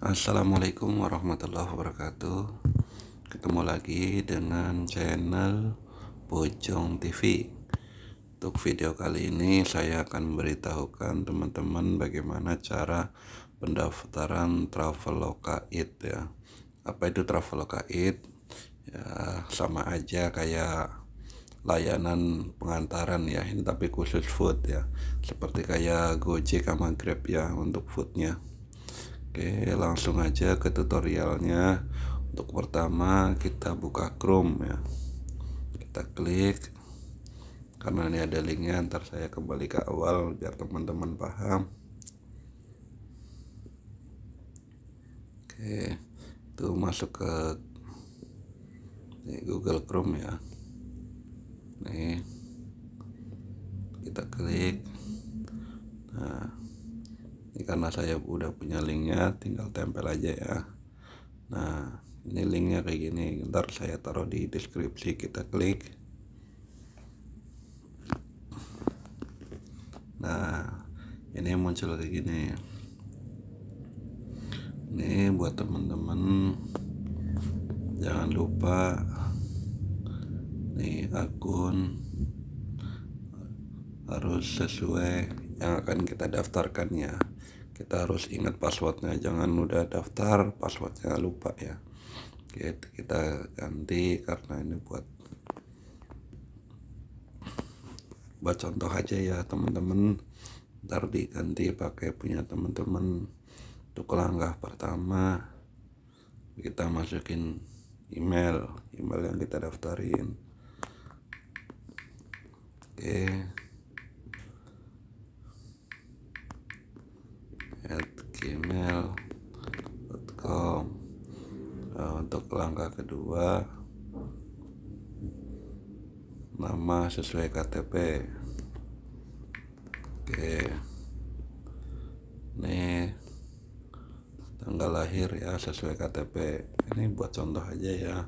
Assalamualaikum warahmatullahi wabarakatuh. Ketemu lagi dengan channel Bojong TV Untuk video kali ini saya akan memberitahukan teman-teman bagaimana cara pendaftaran Traveloka It ya. Apa itu Traveloka It? Ya sama aja kayak layanan pengantaran ya. Ini tapi khusus food ya. Seperti kayak Gojek sama Grab ya untuk foodnya Oke langsung aja ke tutorialnya. Untuk pertama kita buka Chrome ya. Kita klik. Karena ini ada linknya ntar saya kembali ke awal biar teman-teman paham. Oke itu masuk ke Google Chrome ya. Nih kita klik karena saya udah punya linknya tinggal tempel aja ya. Nah ini linknya kayak gini. Ntar saya taruh di deskripsi kita klik. Nah ini muncul kayak gini. Ini buat teman-teman jangan lupa nih akun harus sesuai yang akan kita daftarkan ya kita harus ingat passwordnya jangan udah daftar passwordnya lupa ya. Oke, kita ganti karena ini buat buat contoh aja ya teman-teman. Ntar diganti pakai punya teman-teman. Untuk langkah pertama. Kita masukin email email yang kita daftarin. Oke gmail.com nah, untuk langkah kedua nama sesuai KTP oke. Ini tanggal lahir ya sesuai KTP ini buat contoh aja ya.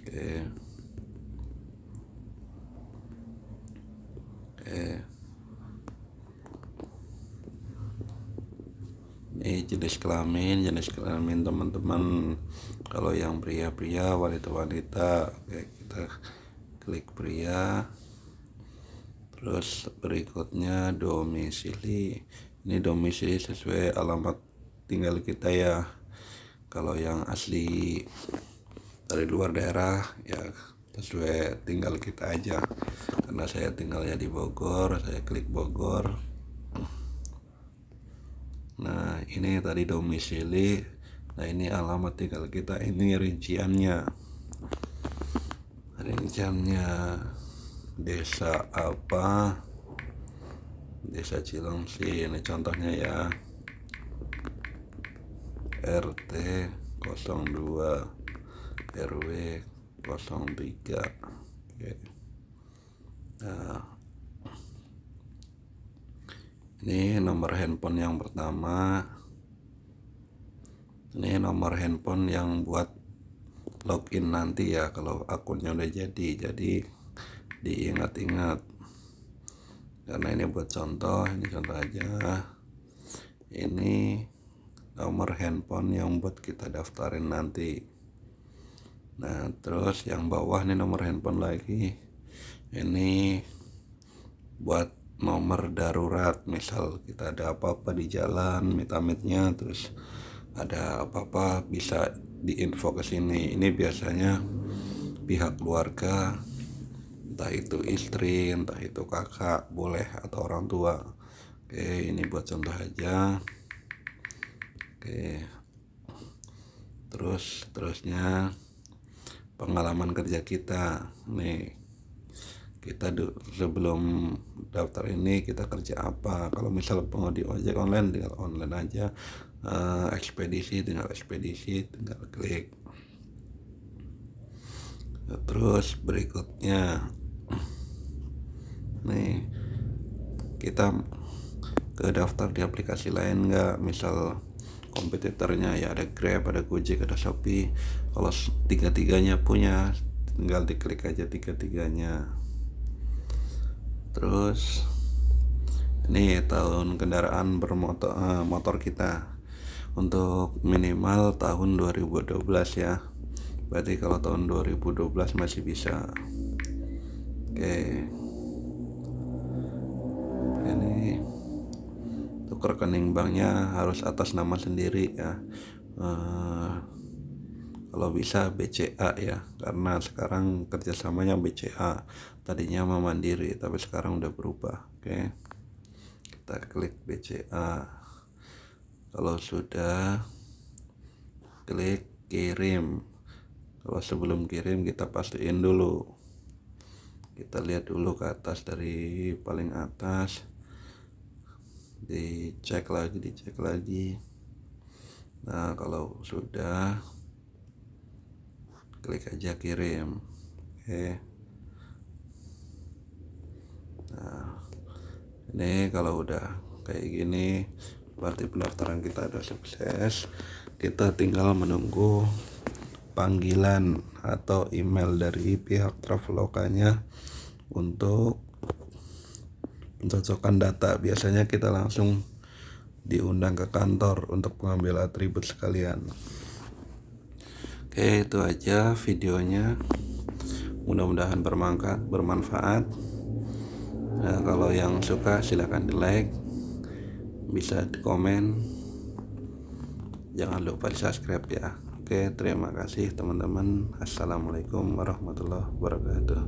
Oke. Oke ini jenis kelamin jenis kelamin teman-teman. Kalau yang pria-pria wanita-wanita oke kita klik pria. Terus berikutnya domisili. Ini domisili sesuai alamat tinggal kita ya. Kalau yang asli dari luar daerah ya sesuai tinggal kita aja. Karena saya tinggalnya di Bogor saya klik Bogor ini tadi domisili. Nah ini alamat tinggal kita. Ini rinciannya. Rinciannya Desa apa? Desa Cilengsi Ini contohnya ya. RT 02 RW 03 Oke. Nah. Ini nomor handphone yang pertama ini nomor handphone yang buat login nanti ya kalau akunnya udah jadi. Jadi diingat-ingat. Karena ini buat contoh ini contoh aja. Ini nomor handphone yang buat kita daftarin nanti. Nah terus yang bawah nih nomor handphone lagi. Ini buat nomor darurat. Misal kita ada apa-apa di jalan mitamitnya terus ada apa-apa bisa diinfo ke sini. Ini biasanya pihak keluarga entah itu istri entah itu kakak boleh atau orang tua. Oke ini buat contoh aja. Oke. Terus terusnya pengalaman kerja kita. Nih kita sebelum daftar ini kita kerja apa? Kalau misal pengemudi ojek online tinggal online aja uh, ekspedisi tinggal ekspedisi tinggal klik. Terus berikutnya nih kita ke daftar di aplikasi lain nggak? Misal kompetitornya ya ada Grab ada Gojek ada Shopee. Kalau tiga-tiganya punya tinggal diklik aja tiga-tiganya. Terus ini tahun kendaraan bermotor uh, motor kita untuk minimal tahun 2012 ya. Berarti kalau tahun 2012 masih bisa. Oke. Ini untuk rekening banknya harus atas nama sendiri ya. Uh, kalau bisa BCA ya karena sekarang kerjasamanya BCA tadinya sama Mandiri tapi sekarang udah berubah. Oke. Kita klik BCA kalau sudah klik kirim. Kalau sebelum kirim kita pastiin dulu. Kita lihat dulu ke atas dari paling atas. Dicek lagi dicek lagi. Nah kalau sudah klik aja kirim. Oke. Nah ini kalau udah kayak gini berarti pendaftaran kita ada sukses. Kita tinggal menunggu panggilan atau email dari pihak travelokanya untuk mencocokkan data. Biasanya kita langsung diundang ke kantor untuk mengambil atribut sekalian. Oke itu aja videonya. Mudah-mudahan bermanfaat bermanfaat. Nah, kalau yang suka silahkan di like bisa di komen jangan lupa di subscribe ya. Oke terima kasih teman-teman. Assalamualaikum warahmatullahi wabarakatuh